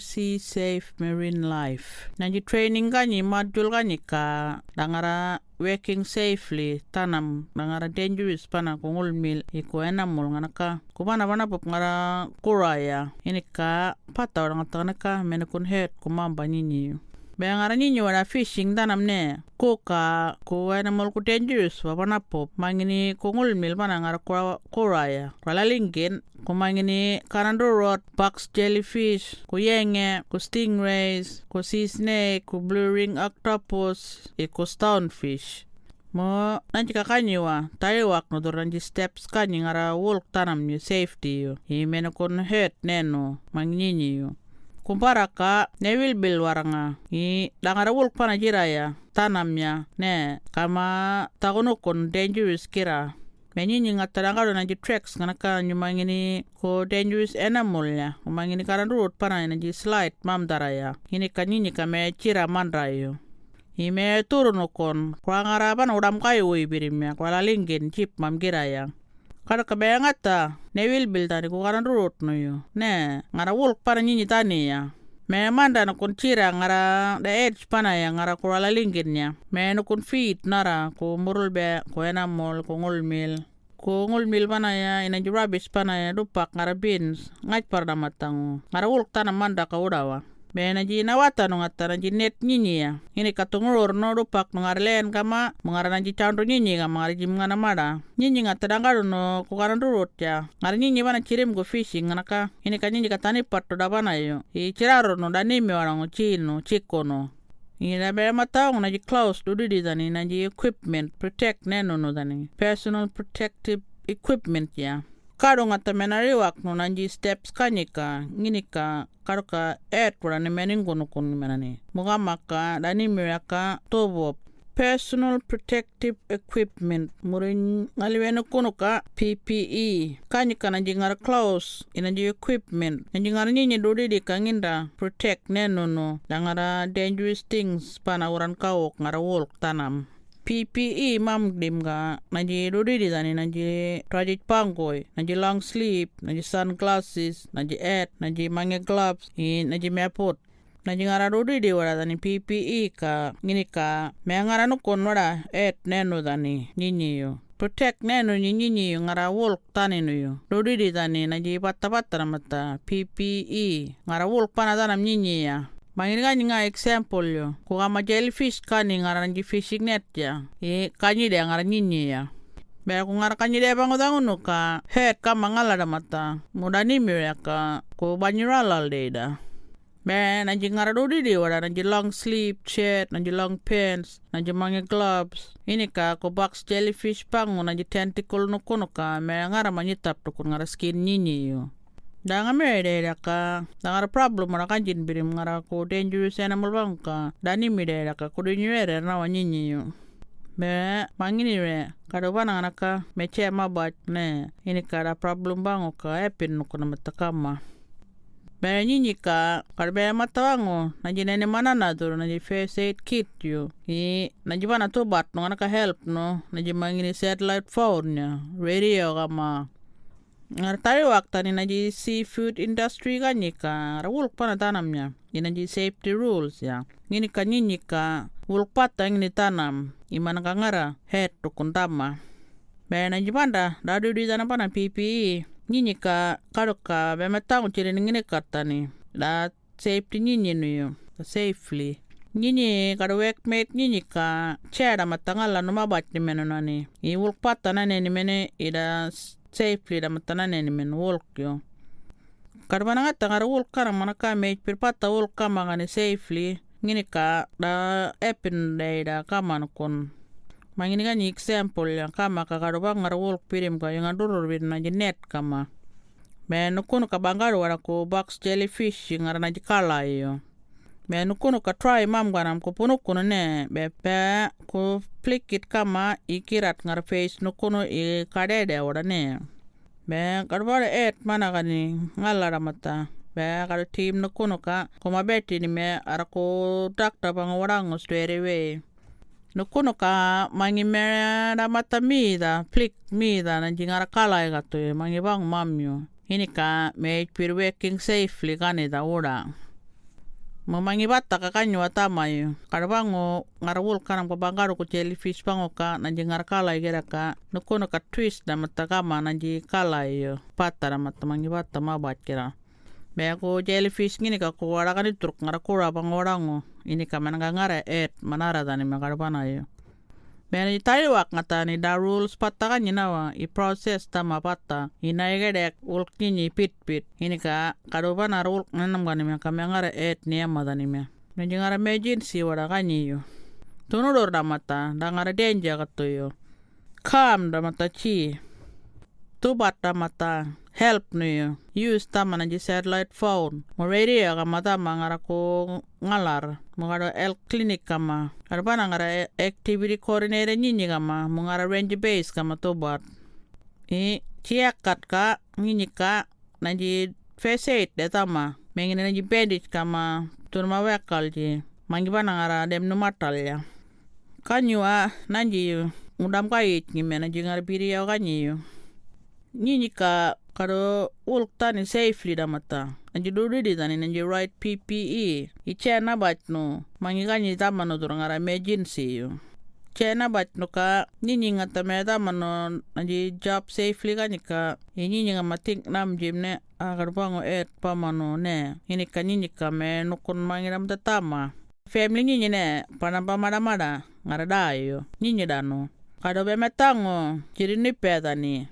Sea Safe Marine Life. Nanti training kanyi module kanyi ka dangara working safely tanam. Dangara dangerous pana kungul mil. Iko enamul nganaka kumana bana pop ngara kuraya ini ka pata orang tanaka menekun head kumamba nyinyi Bayangara nyinyi wala fishing tanam ne. Ko ko animal ku dangerous wa bana pop. Mangini kungul mil bana ngara kuraya wala lingin kumangini kanando rod box jellyfish ku yenge ku stingrays ku sea snake ku blue ring octopus e ku stonefish. Mo nanti kakanyiwa tayo wak no steps kanyi ngara wolk tanam ni safety yo i meno kon hurt neno mangyinyi yo kumpara ka ne wil bil waranga. I dangara wolk pana jiraya tanamnya ne kama tagono kon dangerous kira. Menyinyi ngatadangado nanji tracks nganaka nyumangini ko dangerous animal ya. Umangini karan road pana nanji slide mam daraya ini kanyinyi kame cira mandrayo ime turun kon kurangara pana udam kayo ibirimya kwala lingin chip mam giraya kada kabeyangata ne wil bil tani ko karan no yo ne ngara wolk pana nyinyi tani ya me manda na kun cira ngara da edge pana ya ngara kurala lingin ya me no kun feet nara ko murul be ko enamol ko ngul mil ko ngul mil pana ya ina ji rubbish pana ya dupak ngara beans. Ngaj par matang ngara wolk tana manda ka udawa me na ji nawata no ngata na ji net nyinyi ya. Ini katungurur no dupak no kama mengara na ji chandro nyinyi kama ngara ji mngana mada nyinyi ngata dangaro no kukaran durut ya. Ngara nyinyi bana cirim go fishing nganaka. Ini ka nyinyi katani patto da bana yo i ciraro no danimi warang chino chiko no Ina be matang na ji close do di dani na ji equipment protect neno no dani personal protective equipment ya kado ngata menari wak no nanji steps kanika nginika kado ka et kura ni meningo no kun menani muga maka dani miraka tobop personal protective equipment murin ngaliweno kuno ka PPE kanyika nanji ngara clothes inanji equipment. Nanji ngara nyinyi dodi di kanginda protect neno no dangara dangerous things pana uran kawok ngara wolk tanam PPE mam dim ga. Nanji dodi di tani nanji trajit pangoy nanji long sleeve nanji sunglasses nanji et nanji mange gloves i nanji mepot na jingara dodi di wara dani PPE ka ngini ka me ngara no kon wara neno dani nyinyi yo protect neno nyinyi yo ngara wolk tani no yo dodi di dani na ji patta patta mata PPE ngara wolk pana dana nyinyi ya Mangini ka nga example yo ko kama jellyfish kani ngara nji fishing net ya. E kanyi de ngara nyinyi ya. Bea ko ngara kanyi de bango danguno ka. Head kama ngala da mata. Mudani ya ka. Ko banyuralal de da Be nanji ngara dodi di wada nanji long sleeve shirt, nanji long pants, nanji mange gloves. Ini ka ko box jellyfish pangu nanji tentacle kono ka. Me ngara manyitap to kun ngara skin nyinyi yo. Da nga mere de da ka da ngara problem mara kanjin birim ngara ko dangerous animal bang ka dani mi de da ka ko nyere na wa nyinyi yo. Be mangini re kado bana me che mabat ne ini ka da problem bang ka epin no kono matakama. Baya nyinyi ka karbaya matawango naji nene mana na duro naji first aid kit yo i naji bana to bat no ka help no naji mangini satellite phone ya radio kama ngar tayo wakta ni naji seafood industry ka nyika rawul pana tanam ya. I naji safety rules ya. Ngini ka nyinyi ka wulk pata ngini tanam. I mana ka ngara head to kuntama Baya naji banda dadu di tanam pana PPE nyinyi ka kado ka be matang cire ngine katani da safety nyinyi no yo safely. Nyinyi kado workmate nyinyi ka chera matangala no mabat ni meno nani i wolk pata na ni mene ida safely da matana ni men wolk yo kado bana ngata ngara wolk kara mana ka me pir pata wolk kama ngani safely ngini ka da epin da ida kama no kon mangini kan example yang kama kakado bang ngara wolk pirim ka yang adurur bin na net kama. Me nukuno ka bangaro wara ko box jellyfish ngara na yo me nukuno ka try mam ganam ko puno kuno ne be pe ko flick it kama ikirat ngara face nukuno i wara ne be karbara et mana gani ngala ramata be kado team nukuno ka ko mabeti ni me ara ko dakta bang warang straight away nukuno ka mangi mera mata mida flick mida na jingara kala ga to mangi bang mamyo ini ka me pir working safely kani da ura Mamangi bata ka kanyu atama yu. Kada bango ngara wul kanang pabangaro ko jellyfish bango ka nanji ngara kala igera ka nukono ka twist na matakama nanji kala yu. Pata na matamangi bata mabat kira. Bea ko jellyfish ngini ka ko wara kan itruk ngara kura bango warango. Ini ka mananga ngara et manara dani makara Bea ni taiwak ngata ni da rules pata kan wa i proses tama pata. Ina igedek ulk nini pit pit. Ini ka kado bana ulk nanam gani me ka ngara et ni ama dani me. Nanji ngara emergency wara kanyi yu. Tunudor da mata da kato yu. Calm da mata chi. Tubat da mata help ni. Use tama nanji satellite phone. Mo radio ka mata ngara ko ngalar. Mo kado el clinic kama. Kado bana ngara activity coordinator nyinyi kama. Mo ngara range base kama tubat. I ciakat ka nyinyi ka nanji first aid da tama. Mengine nanji bandage kama turma wekal ji. Mangi bana ngara dem numatal ya. Kanyu a nanji yu. Udam ka ich ngime nanji ngara biri ya kanyi. Nyinyi ka kado ulk tani safely da mata. Nanji dudidi tani nanji right PPE. I chena bat no. Mangi kanyi tama no turang ngara emergency yu. Chena bat no ka nyinyi ngata me tama no nanji job safely kanyi ka. I nyinyi nga matik nam jim ne agar bango et pama no ne. Ini ka me nukun mangi ram tama. Family nyinyi ne panam pamada mada ngara da yu. Nyinyi da no. Kado be metango jiri nipe tani.